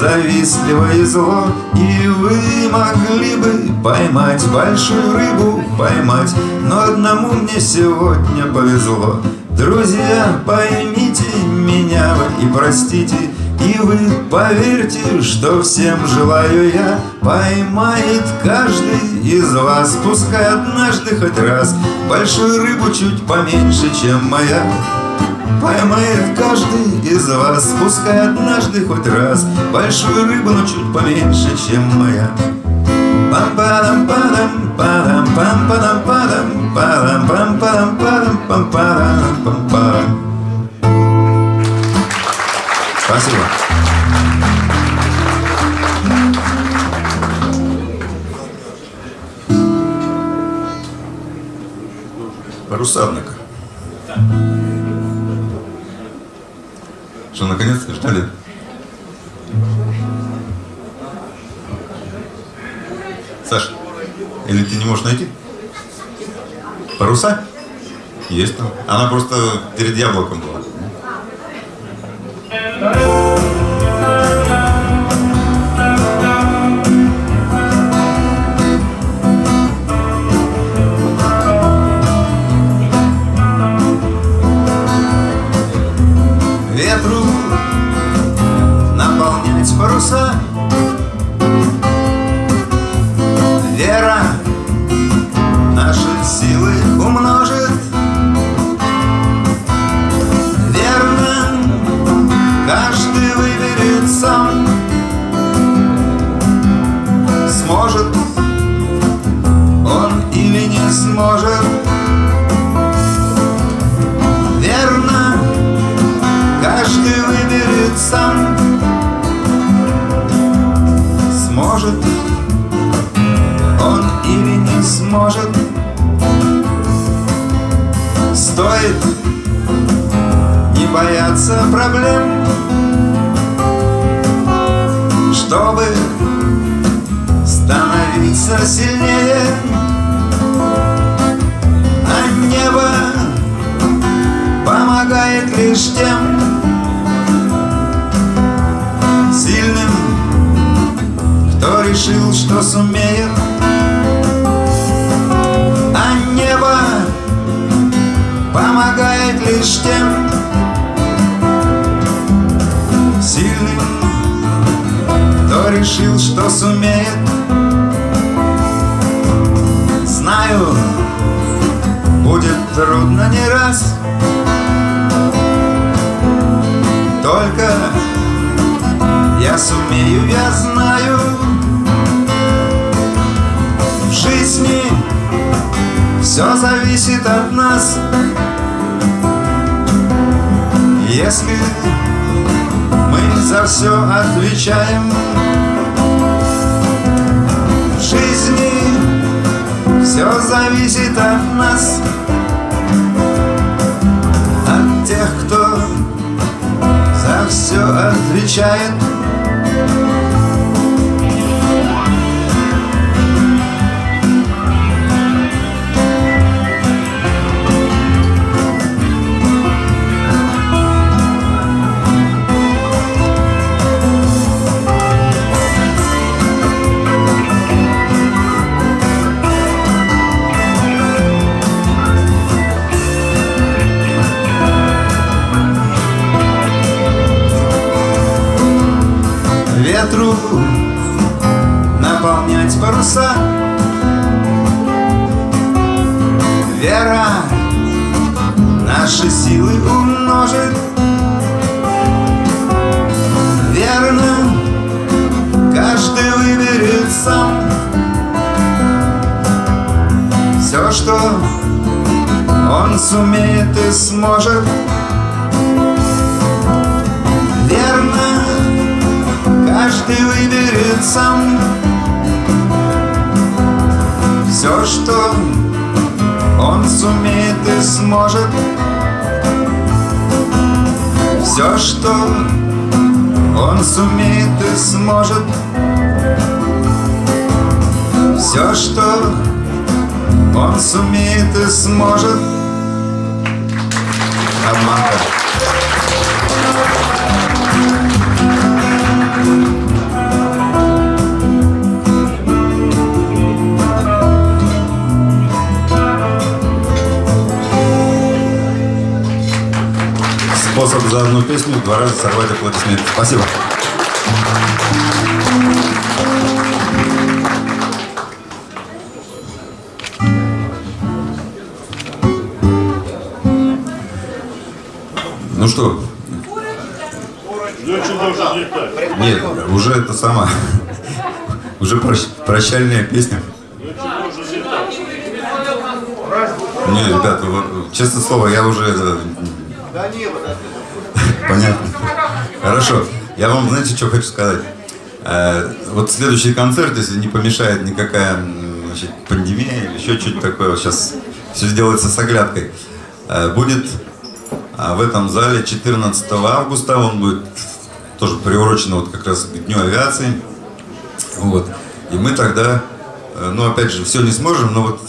завистливо и зло. И вы могли бы поймать большую рыбу, поймать Но одному мне сегодня повезло. Друзья, поймите меня и простите и вы поверьте, что всем желаю я. Поймает каждый из вас Пускай однажды хоть раз. Большую рыбу чуть поменьше, чем моя. Поймает каждый из вас Пускай однажды хоть раз. Большую рыбу, но чуть поменьше, чем моя. Пам падам падам падам пам падам падам падам пам падам падам пам падам пам падам Спасибо. Паруса, однако. Что, наконец-то ждали? Саш, или ты не можешь найти? Паруса? Есть там. Она просто перед яблоком была. Сможет Стоит не бояться проблем Чтобы становиться сильнее А небо помогает лишь тем сильным, кто решил, что сумеет. Помогает лишь тем сильным, кто решил, что сумеет. Знаю, будет трудно не раз Только я сумею, я знаю В жизни все зависит от нас Если мы за все отвечаем. В жизни все зависит от нас От тех, кто за все отвечает наполнять паруса. Вера наши силы умножит. Верно, каждый выберет сам все, что он сумеет и сможет. Верно, каждый выберет сам Все, что он сумеет и сможет. Все, что он сумеет и сможет. Все, что он сумеет и сможет. Обманка. Способ за одну песню два раза сорвать аплодисменты. Спасибо. Ну что, нет, уже это сама, уже прощ- прощальная песня. Не, ребята, вот, честное слово, я уже это... Понятно. Хорошо. Я вам, знаете, что хочу сказать? Э, вот следующий концерт, если не помешает никакая значит, пандемия или еще что-то такое, сейчас все сделается с оглядкой, э, будет а, в этом зале 14 августа. Он будет тоже приурочен вот как раз к Дню авиации. Вот. И мы тогда, э, ну опять же, все не сможем, но вот,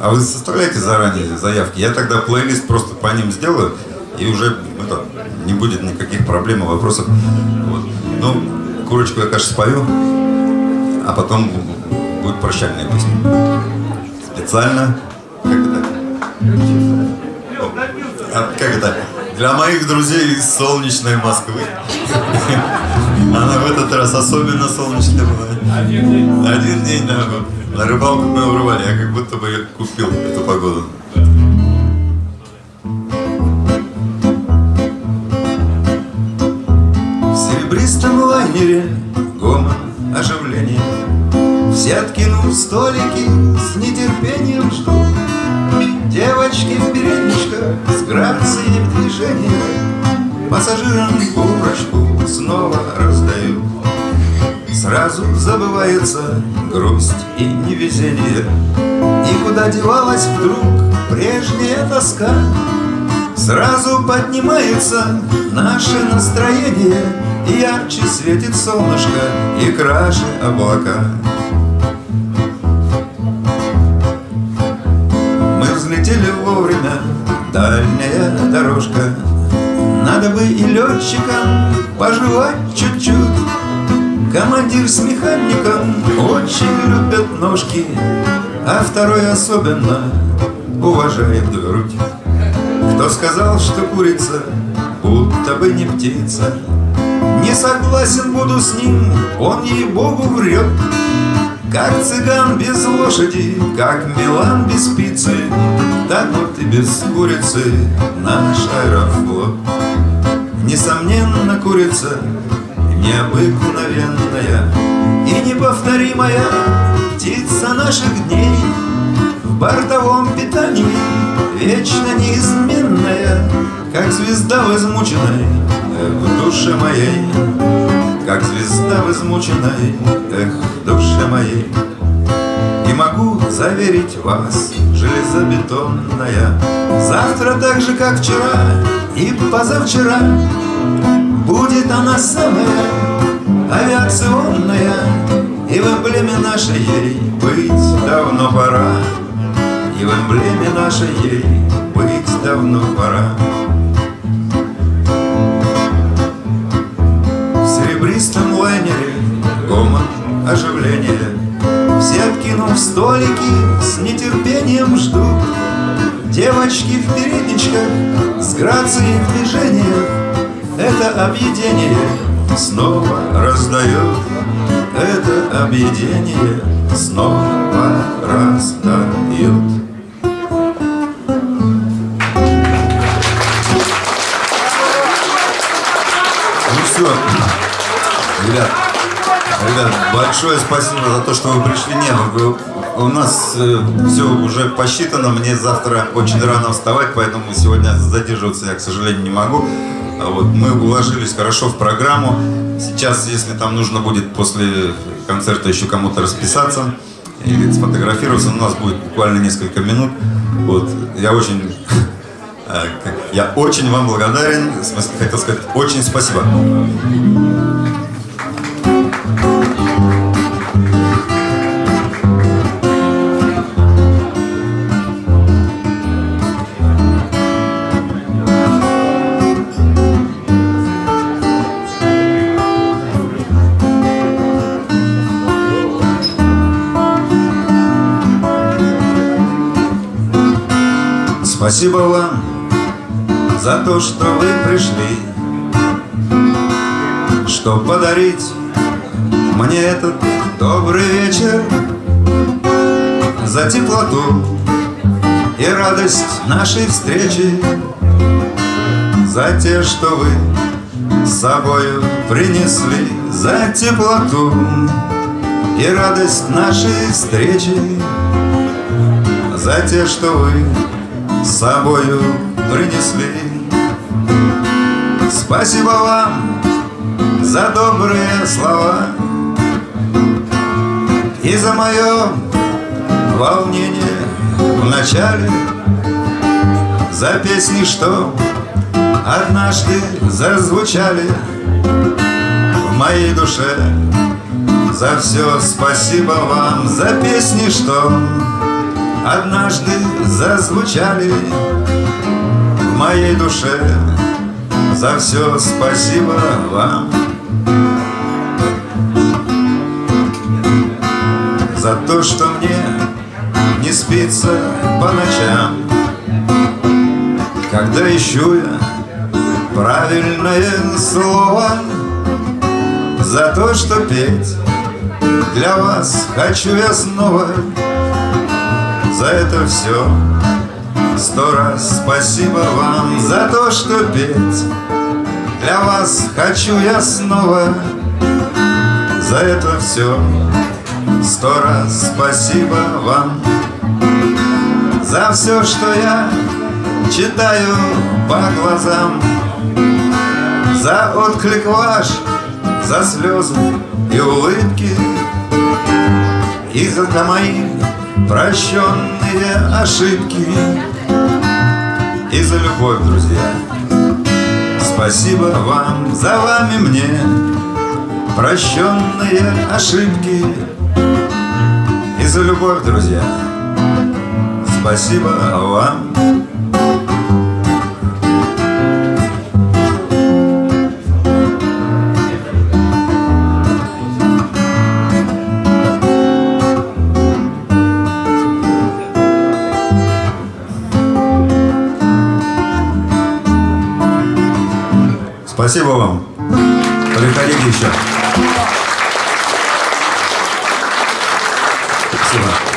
а вы составляете заранее заявки, я тогда плейлист просто по ним сделаю, и уже это, не будет никаких проблем и вопросов. Вот. Ну, курочку я, конечно, спою, а потом будет прощальная песня. Специально, как это? А, как это? Для моих друзей из солнечной Москвы. Она в этот раз особенно солнечная была. Один день, да. На рыбалку мы урвали, я как будто бы купил эту погоду. Лайнере гомон оживления Все откинув столики, с нетерпением ждут Девочки в передничках с грацией в движении. Пассажирам курочку снова раздают Сразу забывается грусть и невезение. И куда девалась вдруг прежняя тоска? Сразу поднимается наше настроение Ярче светит солнышко и краше облака. Мы взлетели вовремя, дальняя дорожка. Надо бы и летчикам пожевать чуть-чуть. Командир с механиком очень любят ножки А второй особенно уважает грудь. Кто сказал, что курица, будто бы не птица? Согласен буду с ним, он ей-богу врет. Как цыган без лошади, как Милан без пиццы Так вот и без курицы наш аэрофлот. Несомненно, курица необыкновенная И неповторимая. Птица наших дней В бортовом питании вечно неизменная Как звезда в измученной в душе моей. Как звезда в измученной эх, душе моей. И могу заверить вас, железобетонная Завтра так же, как вчера и позавчера Будет она самая авиационная И в эмблеме нашей ей быть давно пора. И в эмблеме нашей ей быть давно пора оживления Все откинув столики с нетерпением ждут Девочки в передничках с грацией в движениях. Это объедение снова раздает. Это объедение снова раздает. Ну все, ребят, ребят, большое спасибо за то, что вы пришли. Не, вы- у нас все уже посчитано, мне завтра очень рано вставать, поэтому сегодня задерживаться я, к сожалению, не могу. А Вот, мы уложились хорошо в программу. Сейчас, если там нужно будет после концерта еще кому-то расписаться или сфотографироваться, у нас будет буквально несколько минут. Вот, я очень Э, Я очень вам благодарен, хотел сказать, очень спасибо. Спасибо вам за то, что вы пришли. Что подарить мне этот добрый вечер За теплоту и радость нашей встречи За те, что вы с собою принесли За теплоту и радость нашей встречи За те, что вы с собою принесли. Спасибо вам за добрые слова и за мое волнение в начале, за песни, что однажды зазвучали в моей душе. За все спасибо вам, за песни, что однажды зазвучали в моей душе. За все спасибо вам. За то, что мне не спится по ночам, Когда ищу я правильное слово, За то, что петь для вас хочу я снова, За это все сто раз спасибо вам За то, что петь. Для вас хочу я снова, За это все Сто раз спасибо вам За все, что я читаю по глазам. За отклик ваш, за слезы и улыбки. И за мои прощенные ошибки И за любовь, друзья Спасибо вам, за вами мне Прощенные ошибки и за любовь, друзья. Спасибо вам. Спасибо вам. Приходите еще. Спасибо.